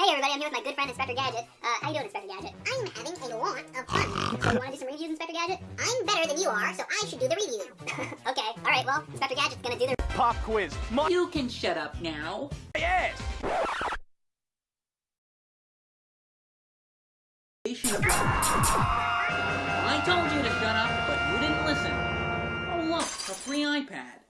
Hey everybody, I'm here with my good friend Inspector Gadget. Uh, how you doing, Inspector Gadget? I'm having a lot of fun. So you want to do some reviews, Inspector Gadget? I'm better than you are, so I should do the review. okay, alright, well, Inspector Gadget's gonna do the Pop quiz. Mo You can shut up now. Yes. I told you to shut up, but you didn't listen. Oh look, a free iPad.